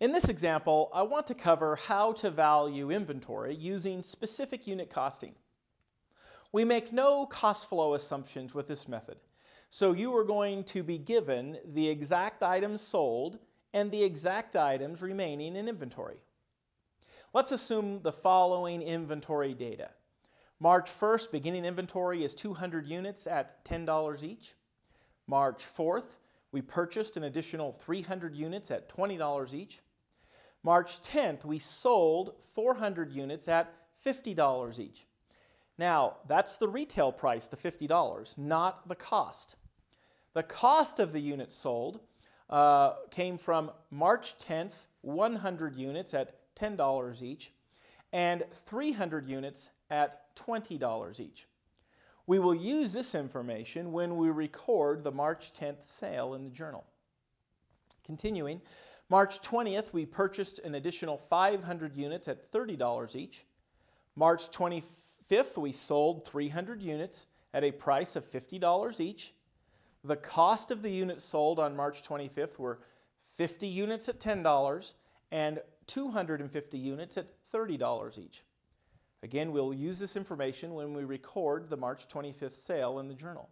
In this example, I want to cover how to value inventory using specific unit costing. We make no cost flow assumptions with this method. So you are going to be given the exact items sold and the exact items remaining in inventory. Let's assume the following inventory data. March 1st, beginning inventory is 200 units at $10 each. March 4th, we purchased an additional 300 units at $20 each. March 10th, we sold 400 units at $50 each. Now, that's the retail price, the $50, not the cost. The cost of the units sold uh, came from March 10th, 100 units at $10 each, and 300 units at $20 each. We will use this information when we record the March 10th sale in the journal. Continuing, March 20th, we purchased an additional 500 units at $30 each. March 25th, we sold 300 units at a price of $50 each. The cost of the units sold on March 25th were 50 units at $10 and 250 units at $30 each. Again, we'll use this information when we record the March 25th sale in the journal.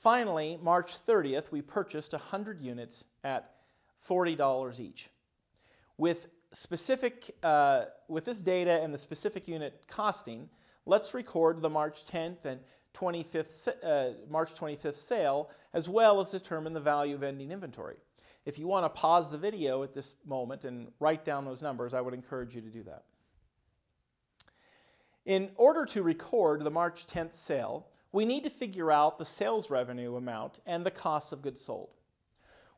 Finally, March 30th, we purchased 100 units at $40 each. With, specific, uh, with this data and the specific unit costing, let's record the March 10th and 25th, uh, March 25th sale, as well as determine the value of ending inventory. If you want to pause the video at this moment and write down those numbers, I would encourage you to do that. In order to record the March 10th sale, we need to figure out the sales revenue amount and the cost of goods sold.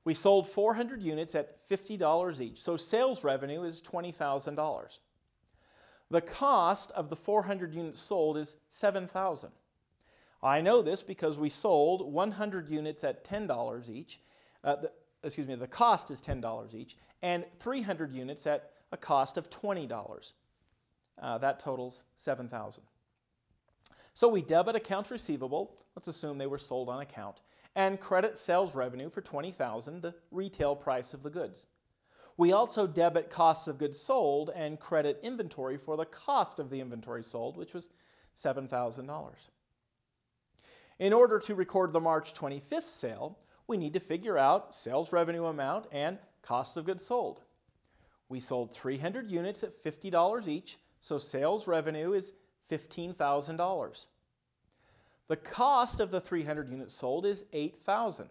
We sold 400 units at $50 each, so sales revenue is $20,000. The cost of the 400 units sold is $7,000. I know this because we sold 100 units at $10 each. Uh, the, excuse me, the cost is $10 each, and 300 units at a cost of $20. Uh, that totals $7,000. So we debit accounts receivable, let's assume they were sold on account, and credit sales revenue for 20,000, the retail price of the goods. We also debit costs of goods sold and credit inventory for the cost of the inventory sold, which was $7,000. In order to record the March 25th sale, we need to figure out sales revenue amount and cost of goods sold. We sold 300 units at $50 each, so sales revenue is $15,000. The cost of the 300 units sold is 8,000.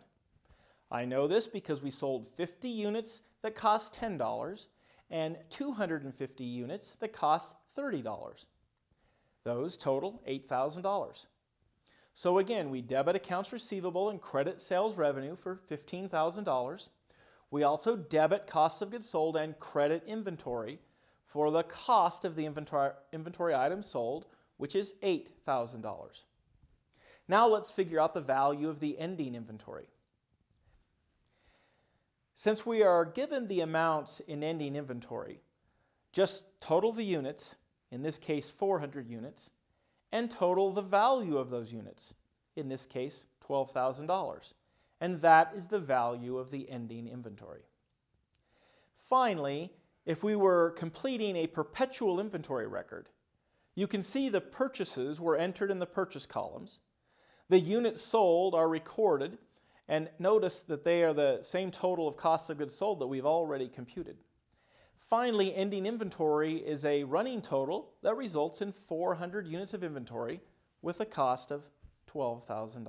I know this because we sold 50 units that cost $10 and 250 units that cost $30. Those total $8,000. So again, we debit accounts receivable and credit sales revenue for $15,000. We also debit cost of goods sold and credit inventory for the cost of the inventory, inventory items sold, which is $8,000. Now let's figure out the value of the ending inventory. Since we are given the amounts in ending inventory, just total the units, in this case 400 units, and total the value of those units, in this case $12,000. And that is the value of the ending inventory. Finally, if we were completing a perpetual inventory record, you can see the purchases were entered in the purchase columns. The units sold are recorded, and notice that they are the same total of cost of goods sold that we've already computed. Finally, ending inventory is a running total that results in 400 units of inventory with a cost of $12,000.